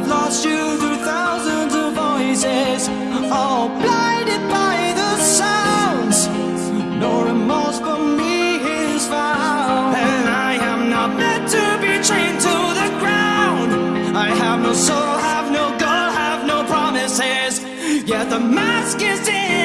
I've lost you through thousands of voices All blinded by the sounds. No remorse for me is found. And I am not meant to be chained to the ground. I have no soul, have no goal, have no promises. Yet the mask is in